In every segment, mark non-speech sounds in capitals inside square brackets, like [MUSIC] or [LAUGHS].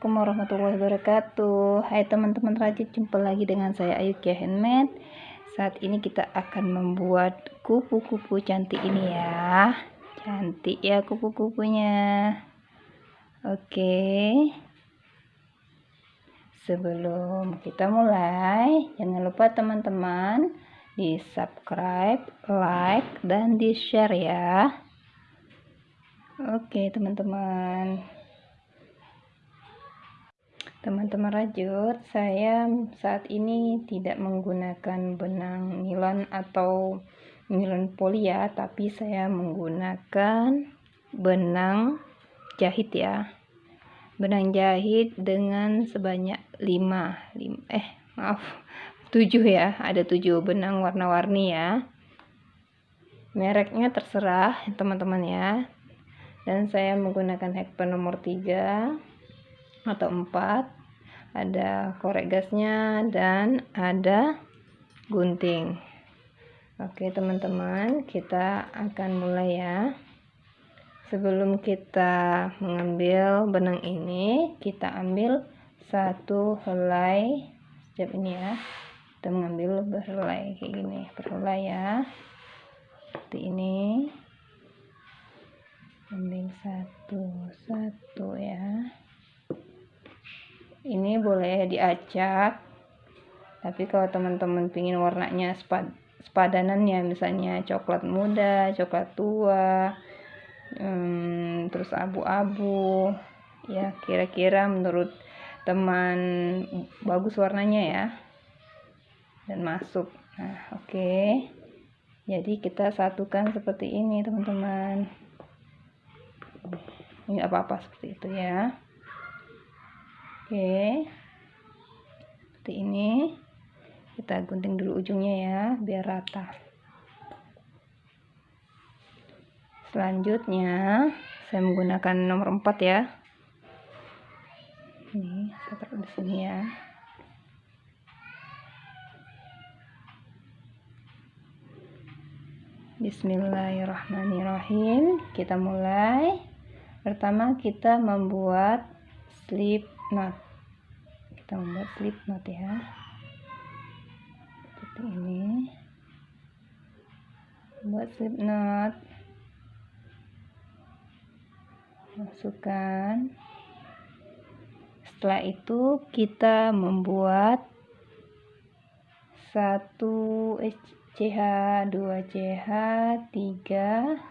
Assalamualaikum warahmatullahi wabarakatuh. Hai teman-teman rajin jumpa lagi dengan saya Ayu Kia Handmade. Saat ini kita akan membuat kupu-kupu cantik ini ya. Cantik ya kupu-kupunya. Oke. Sebelum kita mulai Jangan lupa teman-teman Di subscribe, like, dan di share ya. Oke teman-teman Teman-teman rajut, saya saat ini tidak menggunakan benang nilon atau nilon poli ya, tapi saya menggunakan benang jahit ya. Benang jahit dengan sebanyak 5, 5 eh maaf 7 ya, ada 7 benang warna-warni ya. Mereknya terserah teman-teman ya. Dan saya menggunakan hekpen nomor 3 atau 4 ada korek gasnya dan ada gunting. Oke teman-teman kita akan mulai ya. Sebelum kita mengambil benang ini kita ambil satu helai. Setiap ini ya kita mengambil berhelai kayak gini. Berhelai ya. Seperti ini. Ambil satu satu ya ini boleh diacak. Tapi kalau teman-teman pingin warnanya sepad sepadanan ya misalnya coklat muda coklat tua hmm, terus abu-abu ya kira-kira menurut teman bagus warnanya ya. Dan masuk. Nah oke. Okay. jadi kita satukan seperti ini teman-teman. Ini apa-apa seperti itu ya oke. Seperti ini. Kita gunting dulu ujungnya ya biar rata. Selanjutnya saya menggunakan nomor 4 ya. Ini saya taruh di sini ya. Bismillahirrahmanirrahim. Kita mulai. Pertama kita membuat slip knot kita membuat slip knot ya. Seperti ini. Buat slip knot masukkan. Setelah itu kita membuat satu CH 2 CH 3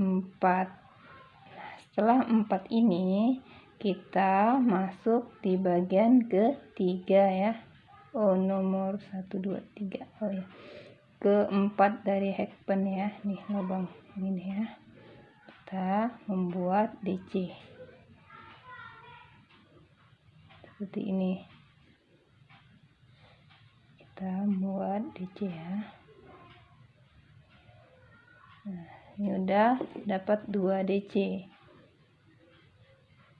4 setelah 4 ini kita masuk di bagian ketiga ya. Oh nomor 1 2 3 oh ya. Keempat dari hekpen ya. Nih lubang ini ya. Kita membuat DC seperti ini. Kita buat DC ya. Nah ini udah dapat 2 DC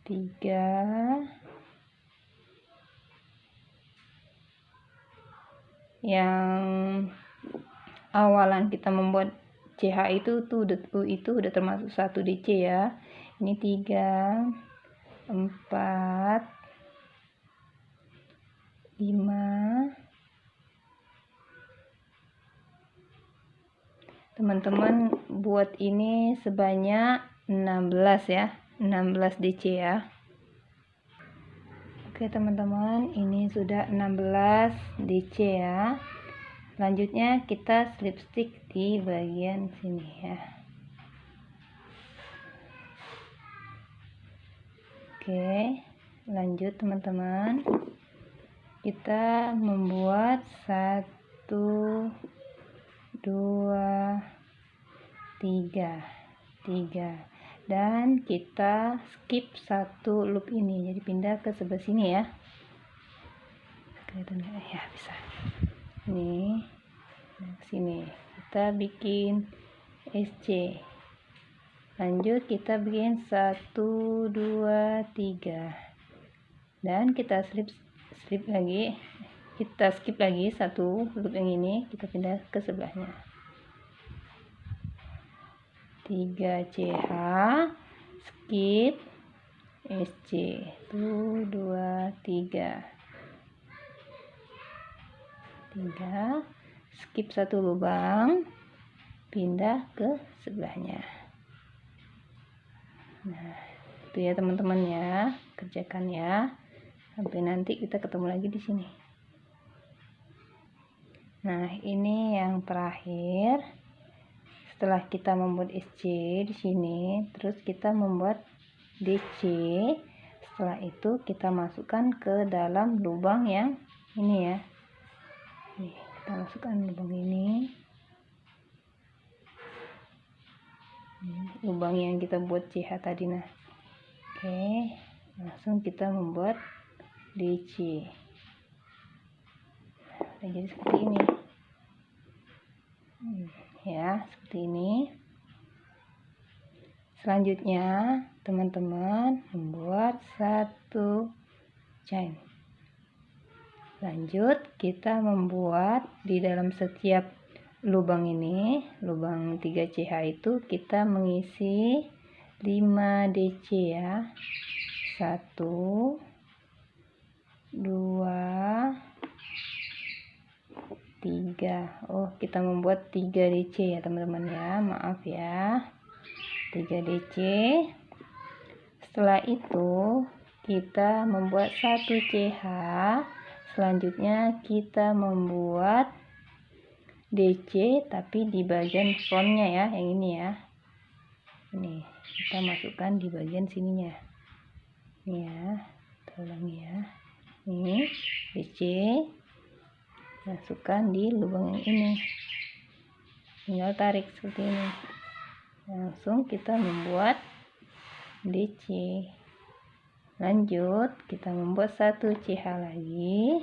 tiga. Yang awalan kita membuat CH itu tuh itu udah termasuk satu DC ya. Ini tiga empat lima. Teman-teman buat ini sebanyak 16 ya 16 DC ya. Oke teman-teman ini sudah 16 DC ya. Selanjutnya kita slip stick di bagian sini ya. Oke lanjut teman-teman. Kita membuat satu dua tiga. Tiga dan kita skip satu loop ini. Jadi pindah ke sebelah sini ya. Kelihatan nggak? Ya bisa. Ini sini. Kita bikin SC lanjut kita bikin satu dua tiga. Dan kita slip slip lagi. Kita skip lagi satu loop yang ini. Kita pindah ke sebelahnya 3 CH skip. SC tuh dua tiga. Tiga skip satu lubang. Pindah ke sebelahnya. Nah itu ya teman-teman ya. Kerjakan ya. Sampai nanti kita ketemu lagi di sini. Nah ini yang terakhir setelah kita membuat SC di sini terus kita membuat DC setelah itu kita masukkan ke dalam lubang yang ini ya. Nih kita masukkan lubang ini. Lubang yang kita buat CH tadi nah. Oke langsung kita membuat DC nah, jadi seperti ini. Hmm ya seperti ini. Selanjutnya teman-teman membuat satu chain. Lanjut kita membuat di dalam setiap lubang ini lubang 3CH itu kita mengisi 5 DC ya. 1 2 3 oh kita membuat 3 DC ya teman-teman ya. Maaf ya. 3 DC setelah itu kita membuat 1 CH selanjutnya kita membuat DC tapi di bagian frontnya ya yang ini ya. Ini kita masukkan di bagian sininya. Ini ya tolong ya. Ini DC masukkan di lubang yang ini. Tinggal tarik seperti ini. Langsung kita membuat DC lanjut kita membuat satu CH lagi.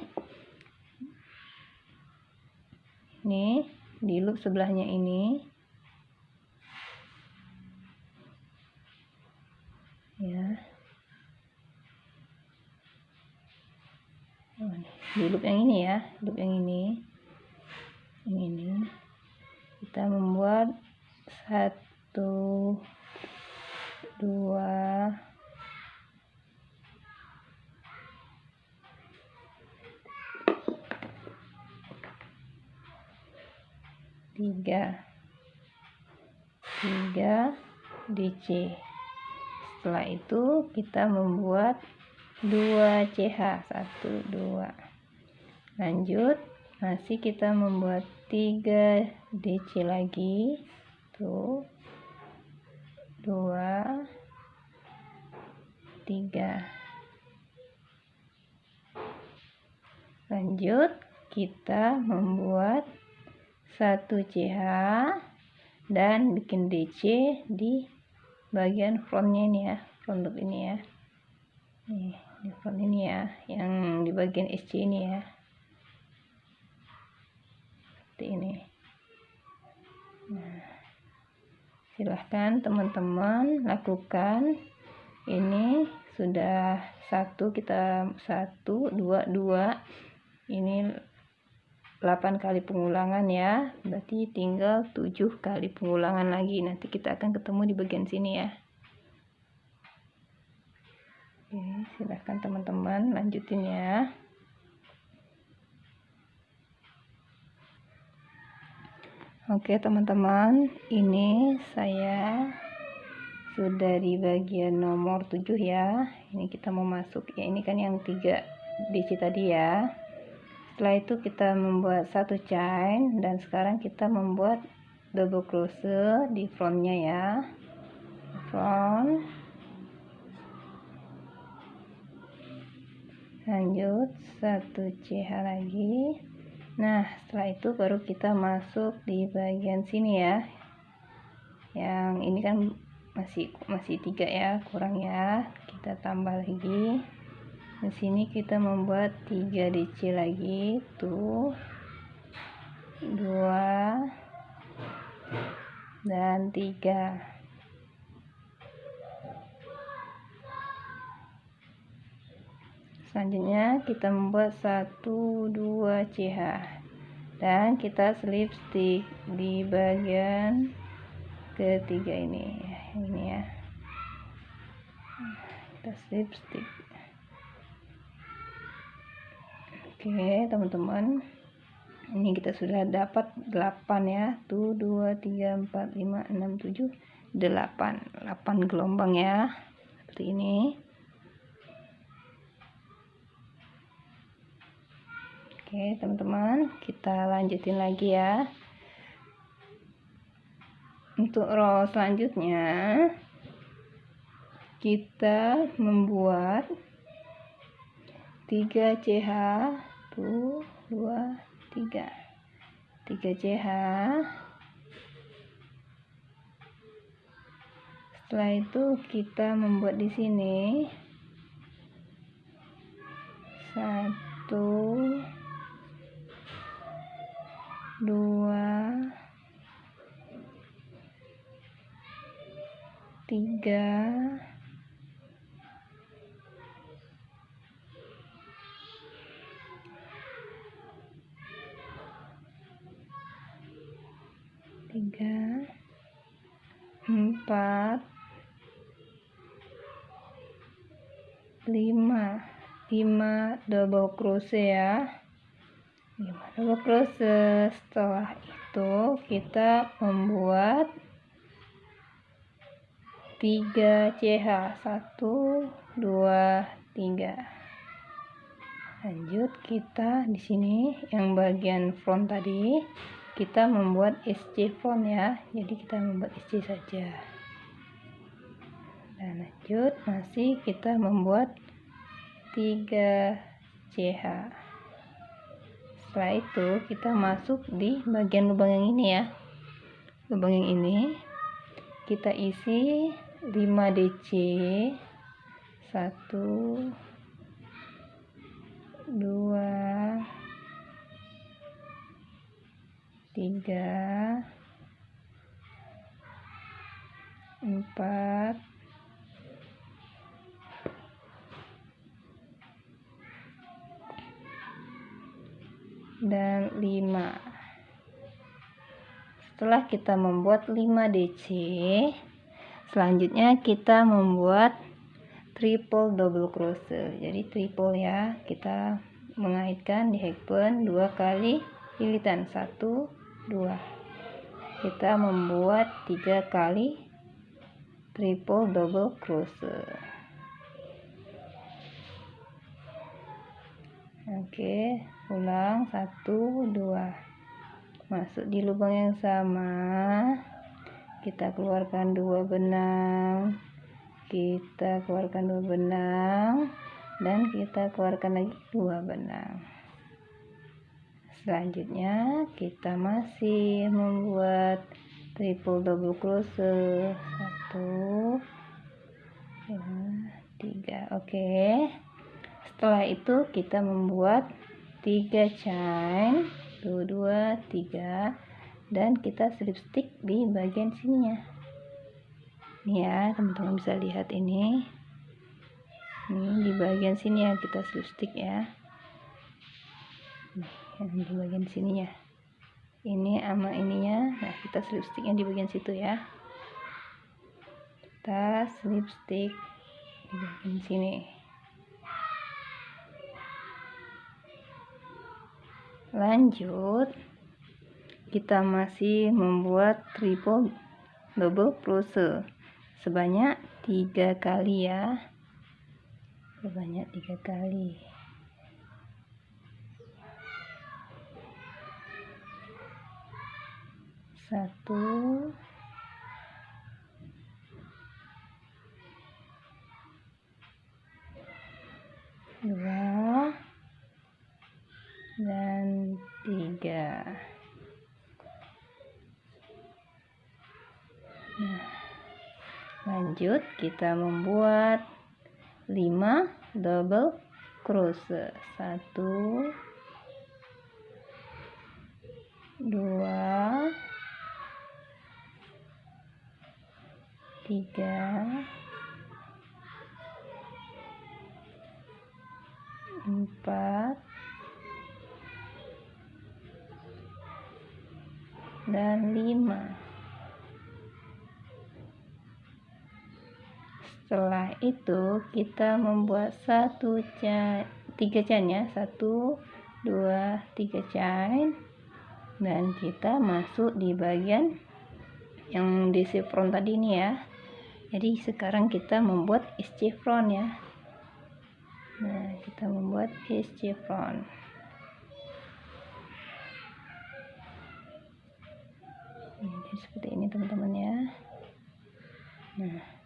Ini di loop sebelahnya ini. Ya di loop yang ini ya loop yang ini. Yang ini. Kita membuat satu dua tiga. Tiga DC setelah itu kita membuat 2 CH 1 2 lanjut. Masih kita membuat 3 DC lagi. Tuh. 2 3 lanjut. Kita membuat 1 CH dan bikin DC di bagian frontnya ini ya. Front loop ini ya. Nih Telepon ini ya yang di bagian SC ini ya. Seperti ini. Nah, silahkan teman-teman lakukan. Ini sudah satu kita satu dua dua. Ini 8 kali pengulangan ya. Berarti tinggal 7 kali pengulangan lagi. Nanti kita akan ketemu di bagian sini ya Oke, silahkan teman-teman lanjutin ya. Oke teman-teman, ini saya sudah di bagian nomor 7 ya. Ini kita mau masuk ya. Ini kan yang tiga DC tadi ya. Setelah itu kita membuat satu chain dan sekarang kita membuat double crochet di frontnya ya. Front lanjut satu CH lagi. Nah setelah itu baru kita masuk di bagian sini ya. Yang ini kan masih masih tiga ya kurang ya. Kita tambah lagi. Di sini kita membuat 3 DC lagi. Tuh. Dua. Dan tiga selanjutnya kita membuat 1 2 CH dan kita slip stick di bagian ketiga ini. Ini ya. Kita slip stick. Oke teman-teman. Ini kita sudah dapat 8 ya. Tuh 2 3 4 5 6 7 8 8 gelombang ya. Seperti ini Oke teman-teman kita lanjutin lagi ya. Untuk row selanjutnya kita membuat 3 CH tuh 2 3 3 CH setelah itu kita membuat di sini. Satu dua. Tiga. Tiga. Empat. Lima. Lima double crochet ya double crochet setelah itu kita membuat 3 CH 1 2 3 lanjut kita di sini yang bagian front tadi kita membuat SC front ya. Jadi kita membuat SC saja. Dan lanjut masih kita membuat 3 CH setelah itu kita masuk di bagian lubang yang ini ya. Lubang yang ini kita isi 5 DC 1 2 3 4 dan 5 setelah kita membuat 5 DC selanjutnya kita membuat triple double crochet. Jadi triple ya kita mengaitkan di hackburn dua kali lilitan satu dua. Kita membuat tiga kali triple double crochet. Oke ulang satu dua. Masuk di lubang yang sama. Kita keluarkan dua benang. Kita keluarkan dua benang. Dan kita keluarkan lagi dua benang. Selanjutnya kita masih membuat triple double crochet. Satu dua tiga. Oke. Setelah itu kita membuat 3 chain 2 2 3 dan kita slip stick di bagian sininya. Ini ya teman-teman bisa lihat ini. Ini di bagian sini ya kita slip stick ya yang di bagian sininya. Ini sama ininya. Nah kita slip sticknya di bagian situ ya. Kita slip stick di bagian sini lanjut. Kita masih membuat triple double crochet. Sebanyak tiga kali ya. Sebanyak tiga kali. Satu. Dua tiga nah lanjut kita membuat lima double crochet. 1 2 3 itu kita membuat satu chain tiga chain ya. Satu dua tiga chain dan kita masuk di bagian yang di chevron tadi ini ya. Jadi sekarang kita membuat is chevron ya. Nah kita membuat is chevron jadi seperti ini teman-teman ya. Nah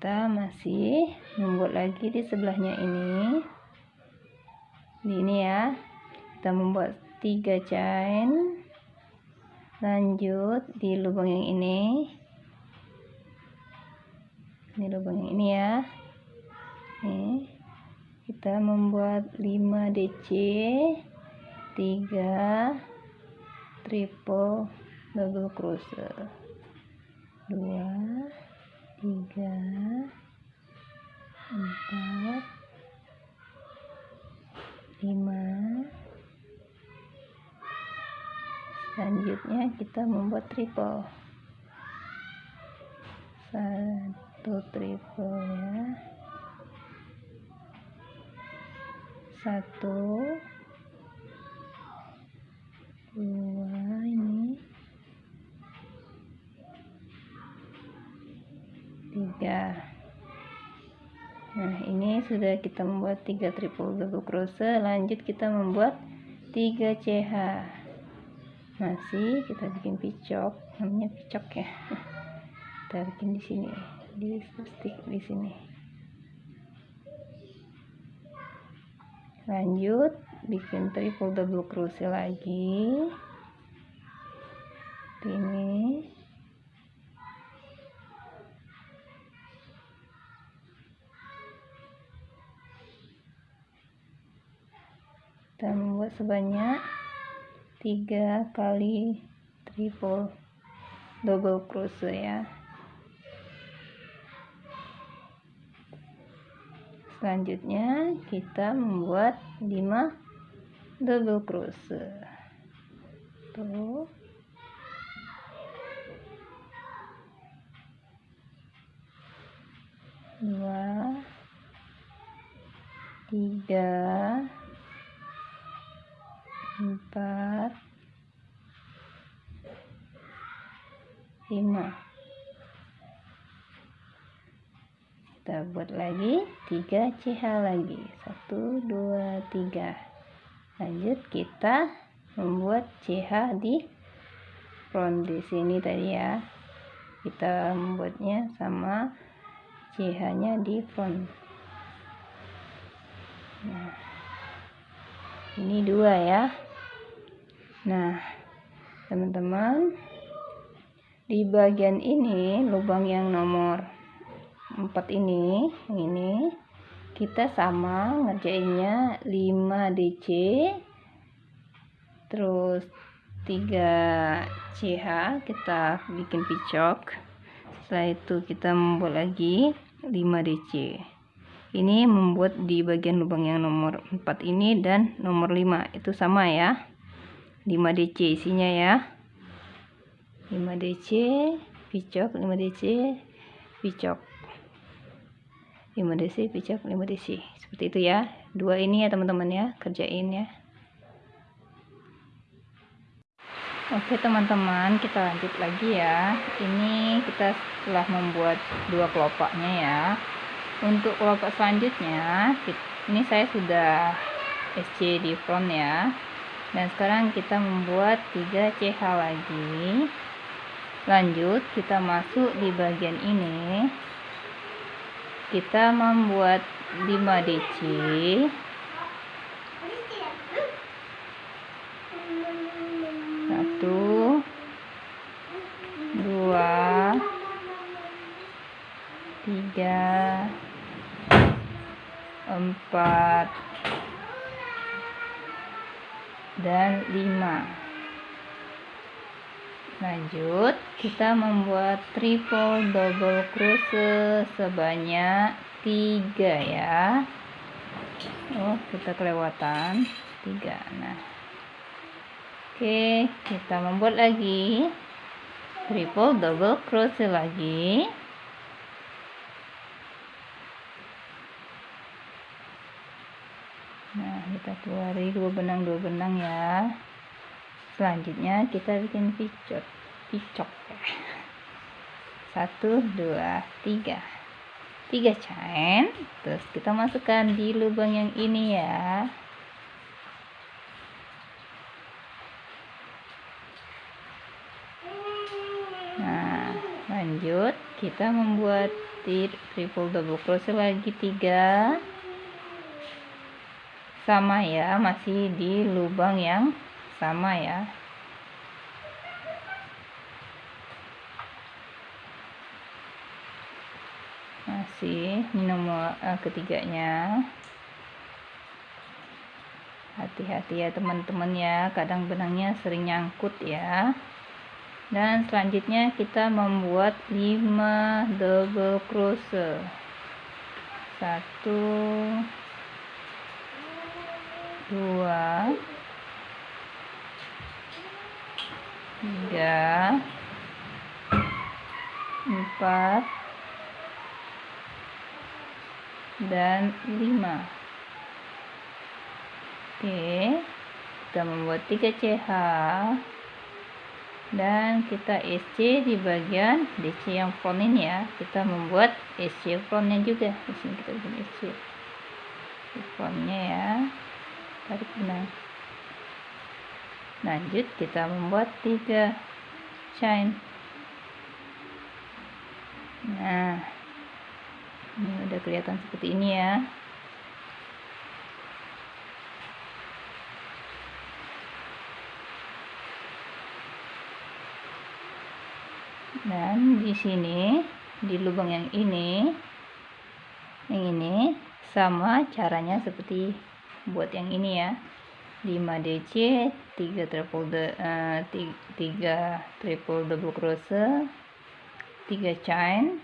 kita masih membuat lagi di sebelahnya ini. Di ini ya. Kita membuat tiga chain. Lanjut di lubang yang ini. Ini lubang yang ini ya. Ini. Kita membuat 5 DC 3 triple double crochet. 2 tiga. Empat. Lima. Selanjutnya kita membuat triple. Satu triple ya. Satu. Dua Ya, Nah, ini sudah kita membuat 3 triple double crochet. Lanjut kita membuat 3 CH. Masih kita bikin picok, namanya picok ya. [LAUGHS] Kita bikin di sini, di stick di sini. Lanjut bikin triple double crochet lagi. Ini sebanyak tiga kali triple double crochet ya. Selanjutnya kita membuat 5 double crochet tuh. Dua tiga empat. Lima. Kita buat lagi tiga CH lagi. Satu dua tiga. Lanjut kita membuat CH di front di sini tadi ya. Kita membuatnya sama CH nya di front. Nah ini dua ya Nah, teman-teman, di bagian ini lubang yang nomor 4 ini, yang ini kita sama ngerjainnya 5 DC terus 3 CH kita bikin picok. Setelah itu kita membuat lagi 5 DC ini membuat di bagian lubang yang nomor 4 ini dan nomor 5 itu sama ya 5 DC isinya ya. 5 DC picok 5 DC picok. 5 DC picok 5 DC seperti itu ya. Dua ini ya teman-teman ya. Kerjain ya. Oke teman-teman kita lanjut lagi ya. Ini kita telah membuat dua kelopaknya ya. Untuk kelopak selanjutnya ini saya sudah SC di front ya dan sekarang kita membuat 3 CH lagi. Lanjut kita masuk di bagian ini. Kita membuat 5 DC satu dua tiga empat dan 5 lanjut kita membuat triple double crochet sebanyak 3 ya. Oh kita kelewatan. 3 nah. Oke kita membuat lagi triple double crochet lagi kita keluari dua benang dua benang ya. Selanjutnya kita bikin picot picok. [LAUGHS] Satu dua tiga. Tiga chain terus kita masukkan di lubang yang ini ya. Nah lanjut. Kita membuat triple double crochet lagi tiga sama ya masih di lubang yang sama ya. Masih nomor uh, ketiganya. Hati-hati ya teman-teman ya kadang benangnya sering nyangkut ya. Dan selanjutnya kita membuat 5 double crochet. Satu dua. Tiga. Empat. Dan lima. Oke. Kita membuat tiga CH dan kita SC di bagian DC yang front ini ya. Kita membuat SC frontnya juga. Di sini kita bikin SC frontnya ya tarik benang lanjut. Kita membuat tiga chain nah ini udah kelihatan seperti ini ya. Dan di sini di lubang yang ini yang ini sama caranya seperti buat yang ini ya. 5 DC 3 triple de, uh, 3, 3 triple double crochet 3 chain.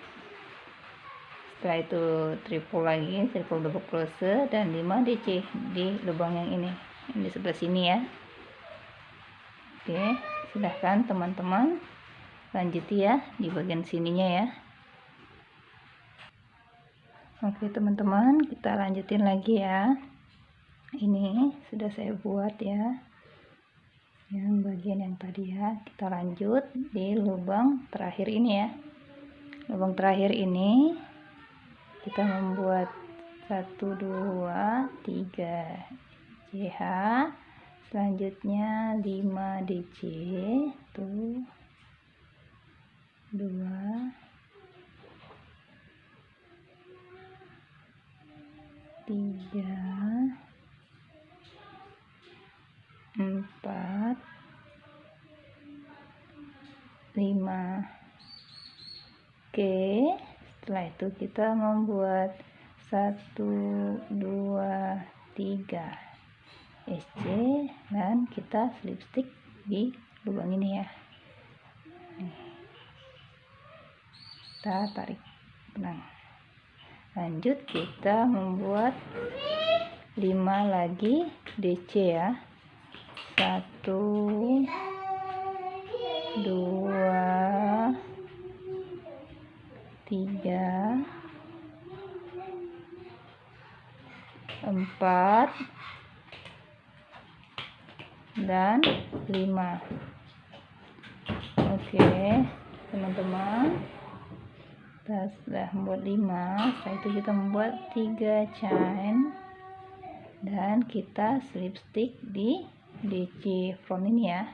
Setelah itu triple lagi triple double crochet dan 5 DC di lubang yang ini yang di sebelah sini ya. Oke silahkan teman-teman lanjut ya di bagian sininya ya. Oke teman-teman kita lanjutin lagi ya ini sudah saya buat ya. Yang bagian yang tadi ya. Kita lanjut di lubang terakhir ini ya. Lubang terakhir ini kita membuat 1 2 3 CH selanjutnya 5 DC tuh. 2 3 empat. Lima. Oke setelah itu kita membuat satu dua tiga. SC dan kita slip stick di lubang ini ya. Kita tarik. Benang. Lanjut kita membuat 5 lagi DC ya satu. Dua. Tiga. Empat. Dan lima. Oke teman-teman. Kita sudah membuat lima. Setelah itu kita membuat tiga chain. Dan kita slip stick di DC front ini ya.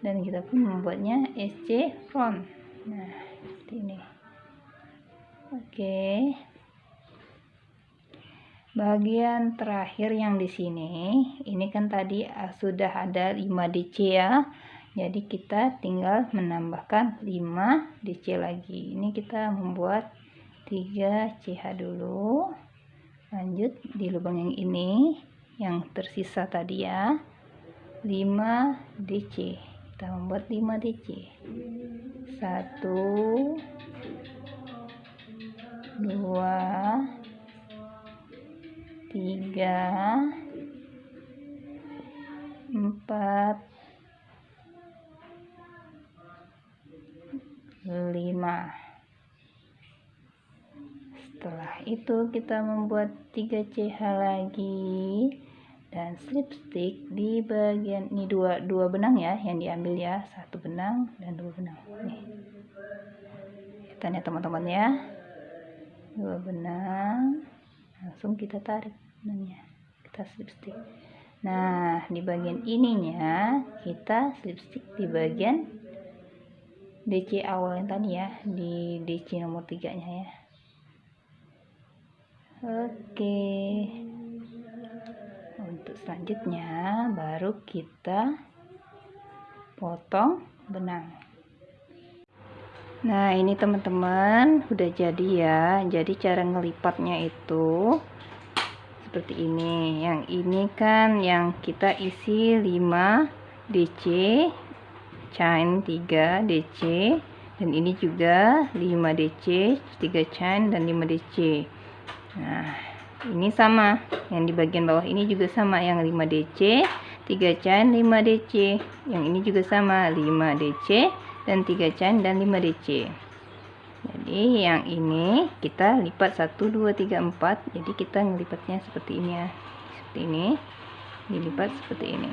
Dan kita pun membuatnya SC front nah seperti ini. Oke. Bagian terakhir yang di sini ini kan tadi ah, sudah ada 5 DC ya. Jadi kita tinggal menambahkan 5 DC lagi. Ini kita membuat 3 CH dulu. Lanjut di lubang yang ini yang tersisa tadi ya 5 DC kita membuat 5 DC 1 2 3 4 5 setelah itu kita membuat 3 CH lagi dan slip stick di bagian ini dua dua benang ya yang diambil ya. Satu benang dan dua benang. Nih. Kita teman-teman ya dua benang. Langsung kita tarik benangnya. Kita slip stick nah di bagian ininya kita slip stick di bagian DC awal yang tadi ya di DC nomor 3 nya ya. Oke untuk selanjutnya baru kita potong benang. Nah ini teman-teman udah jadi ya. Jadi cara ngelipatnya itu seperti ini. Yang ini kan yang kita isi 5 DC chain 3 DC dan ini juga 5 DC 3 chain dan 5 DC nah ini sama. Yang di bagian bawah ini juga sama. Yang 5 DC 3 chain 5 DC yang ini juga sama. 5 DC dan 3 chain dan 5 DC jadi yang ini kita lipat 1 2 3 4 jadi kita ngelipatnya seperti ini ya. Seperti ini. Dilipat seperti ini.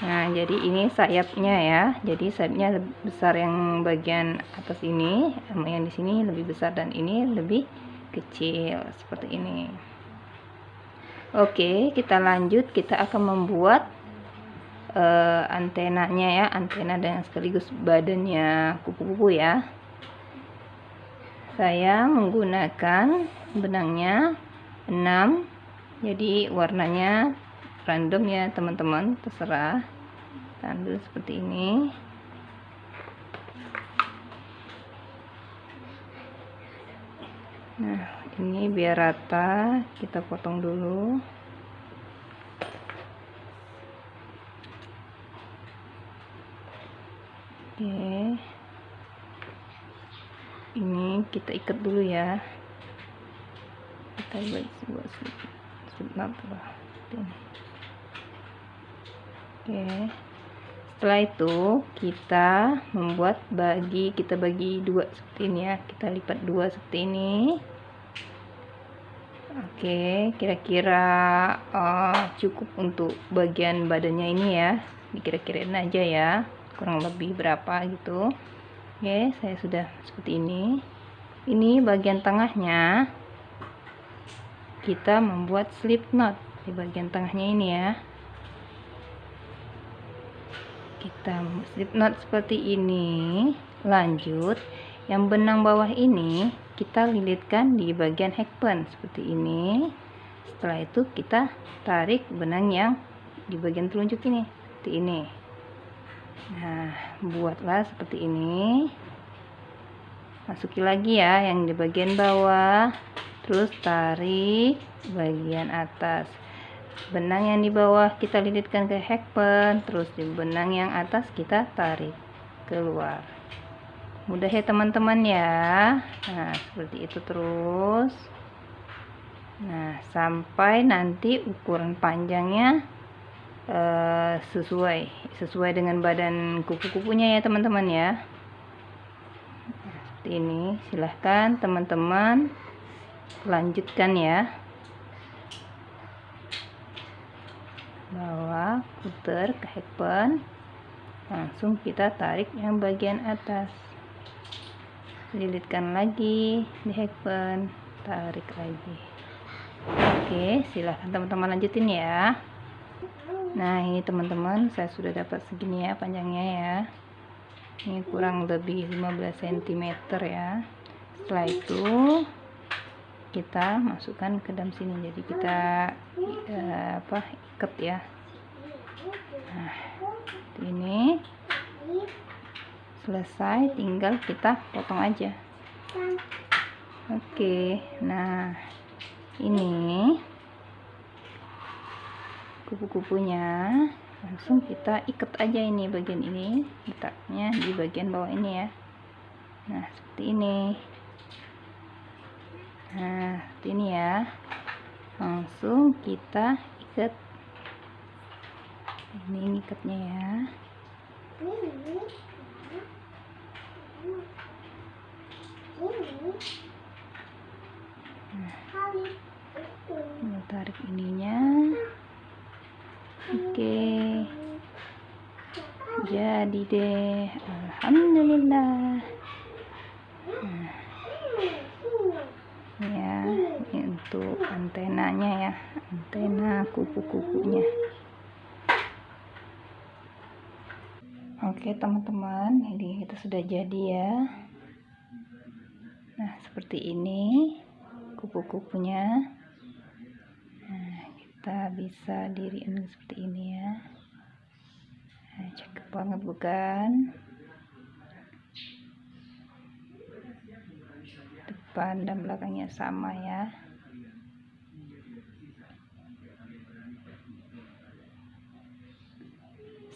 Nah jadi ini sayapnya ya. Jadi sayapnya lebih besar yang bagian atas ini yang di sini lebih besar dan ini lebih kecil seperti ini. Oke kita lanjut. Kita akan membuat uh, antenanya ya antena dan sekaligus badannya kupu-kupu ya. Saya menggunakan benangnya 6 jadi warnanya random ya teman-teman. Terserah. Ambil seperti ini nah ini biar rata kita potong dulu. Oke. Ini kita ikat dulu ya. Kita buat sebuah slip oke setelah itu kita membuat bagi kita bagi dua seperti ini ya. Kita lipat dua seperti ini. Oke kira-kira uh, cukup untuk bagian badannya ini ya. Dikira-kirain aja ya kurang lebih berapa gitu. Oke, saya sudah seperti ini. Ini bagian tengahnya. Kita membuat slip knot di bagian tengahnya ini ya. Kita slip knot seperti ini. Lanjut, yang benang bawah ini kita lilitkan di bagian hackpen seperti ini. Setelah itu kita tarik benang yang di bagian telunjuk ini seperti ini. Nah buatlah seperti ini. Masuki lagi ya yang di bagian bawah. Terus tarik bagian atas benang yang di bawah kita lilitkan ke hackpen terus di benang yang atas kita tarik keluar. Mudah ya teman-teman ya. Nah seperti itu terus. Nah sampai nanti ukuran panjangnya uh, sesuai sesuai dengan badan kupu-kupunya ya teman-teman ya. Seperti ini. Silahkan teman-teman lanjutkan ya bawa putar ke hackpen langsung kita tarik yang bagian atas. Lilitkan lagi di hackpen tarik lagi. Oke silahkan teman-teman lanjutin ya. Nah ini teman-teman saya sudah dapat segini ya panjangnya ya. Ini kurang lebih 15 cm ya. Setelah itu kita masukkan ke dalam sini. Jadi kita uh, apa ikat ya. Nah ini selesai tinggal kita potong aja. Oke nah ini kupu-kupunya langsung kita ikat aja ini bagian ini letaknya di bagian bawah ini ya. Nah seperti ini. Nah seperti ini ya. Langsung kita ikat ini ngikatnya ya. Nah, tarik ininya. Oke. Jadi deh Alhamdulillah. Nah, ya ini untuk antenanya ya antena kupu-kupunya. Oke teman-teman ini kita sudah jadi ya. Nah seperti ini kupu-kupunya. Nah kita bisa diriin seperti ini ya. Nah, cakep banget bukan? Depan dan belakangnya sama ya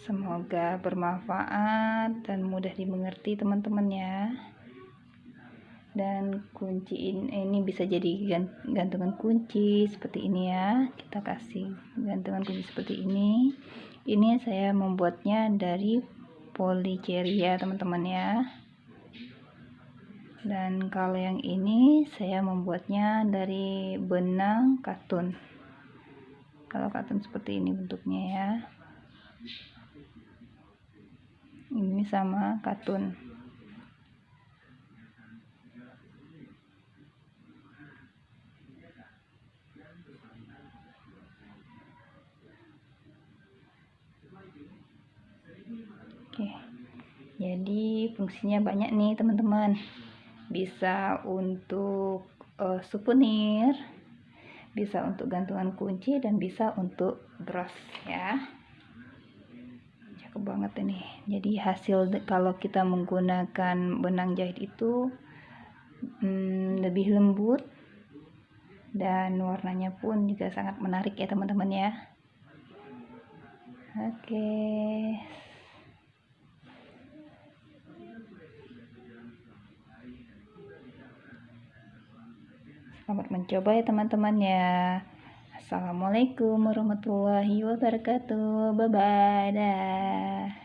Semoga bermanfaat dan mudah dimengerti teman-teman ya. Dan kunci ini bisa jadi gantungan kunci seperti ini ya. Kita kasih gantungan kunci seperti ini. Ini saya membuatnya dari policeria teman-teman ya. Dan kalau yang ini saya membuatnya dari benang katun. Kalau katun seperti ini bentuknya ya ini sama katun Oke, jadi fungsinya banyak nih teman-teman. Bisa untuk uh, souvenir, bisa untuk gantungan kunci dan bisa untuk bros ya cakep banget ini. Jadi hasil kalau kita menggunakan benang jahit itu hmm, lebih lembut dan warnanya pun juga sangat menarik ya teman-teman ya. Oke. Selamat mencoba ya teman-teman ya Assalamualaikum warahmatullahi wabarakatuh. Bye bye. Dah.